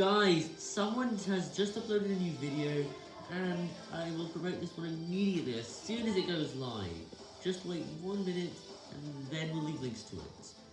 Guys, someone has just uploaded a new video, and I will promote this one immediately as soon as it goes live. Just wait one minute, and then we'll leave links to it.